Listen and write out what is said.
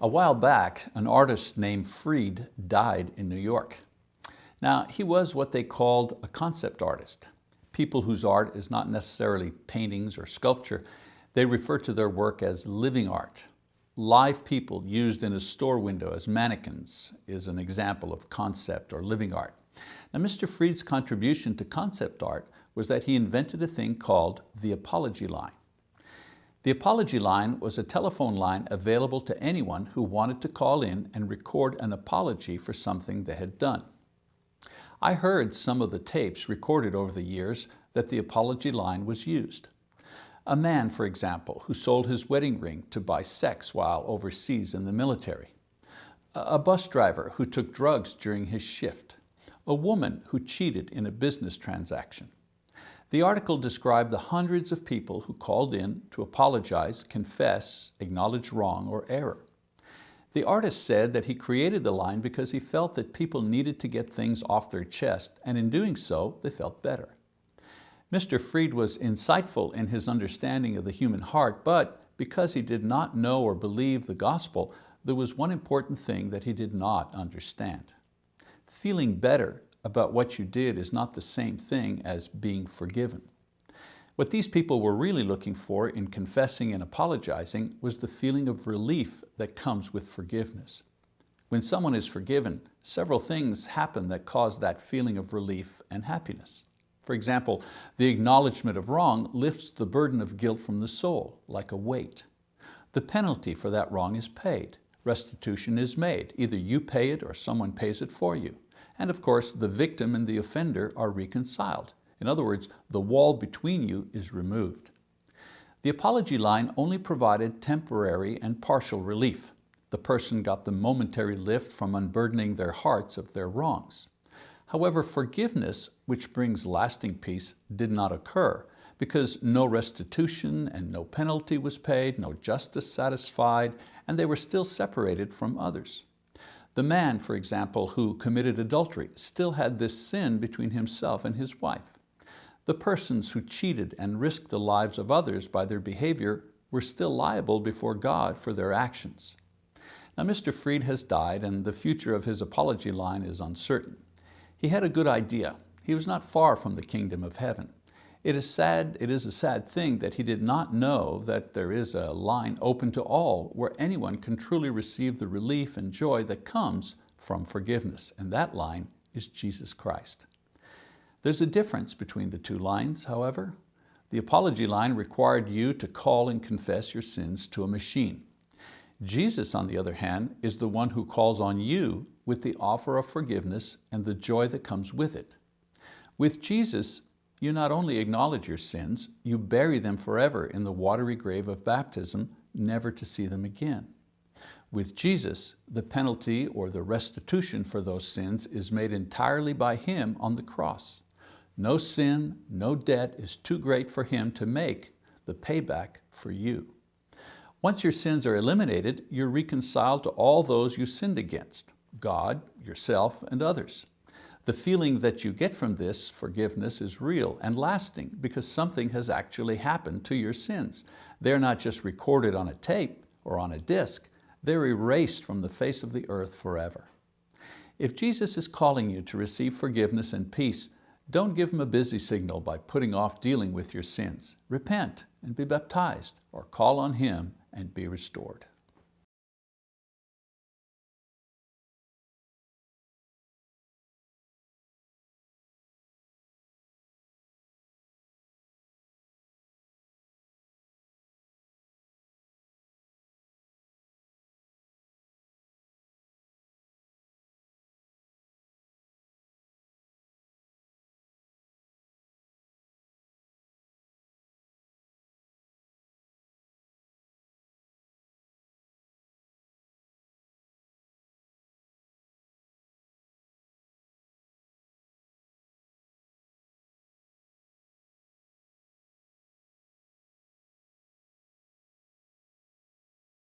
A while back, an artist named Fried died in New York. Now, he was what they called a concept artist. People whose art is not necessarily paintings or sculpture, they refer to their work as living art. Live people used in a store window as mannequins is an example of concept or living art. Now, Mr. Fried's contribution to concept art was that he invented a thing called the apology line. The apology line was a telephone line available to anyone who wanted to call in and record an apology for something they had done. I heard some of the tapes recorded over the years that the apology line was used. A man, for example, who sold his wedding ring to buy sex while overseas in the military. A bus driver who took drugs during his shift. A woman who cheated in a business transaction. The article described the hundreds of people who called in to apologize, confess, acknowledge wrong or error. The artist said that he created the line because he felt that people needed to get things off their chest, and in doing so, they felt better. Mr. Fried was insightful in his understanding of the human heart, but because he did not know or believe the gospel, there was one important thing that he did not understand. Feeling better about what you did is not the same thing as being forgiven. What these people were really looking for in confessing and apologizing was the feeling of relief that comes with forgiveness. When someone is forgiven, several things happen that cause that feeling of relief and happiness. For example, the acknowledgement of wrong lifts the burden of guilt from the soul, like a weight. The penalty for that wrong is paid. Restitution is made. Either you pay it or someone pays it for you. And of course, the victim and the offender are reconciled. In other words, the wall between you is removed. The apology line only provided temporary and partial relief. The person got the momentary lift from unburdening their hearts of their wrongs. However, forgiveness, which brings lasting peace, did not occur because no restitution and no penalty was paid, no justice satisfied, and they were still separated from others. The man, for example, who committed adultery still had this sin between himself and his wife. The persons who cheated and risked the lives of others by their behavior were still liable before God for their actions. Now Mr. Freed has died and the future of his apology line is uncertain. He had a good idea. He was not far from the kingdom of heaven. It is sad, it is a sad thing that he did not know that there is a line open to all where anyone can truly receive the relief and joy that comes from forgiveness. And that line is Jesus Christ. There's a difference between the two lines, however. The apology line required you to call and confess your sins to a machine. Jesus, on the other hand, is the one who calls on you with the offer of forgiveness and the joy that comes with it. With Jesus, you not only acknowledge your sins, you bury them forever in the watery grave of baptism, never to see them again. With Jesus, the penalty or the restitution for those sins is made entirely by Him on the cross. No sin, no debt is too great for Him to make the payback for you. Once your sins are eliminated, you're reconciled to all those you sinned against, God, yourself, and others. The feeling that you get from this forgiveness is real and lasting because something has actually happened to your sins. They're not just recorded on a tape or on a disc, they're erased from the face of the earth forever. If Jesus is calling you to receive forgiveness and peace, don't give Him a busy signal by putting off dealing with your sins. Repent and be baptized or call on Him and be restored.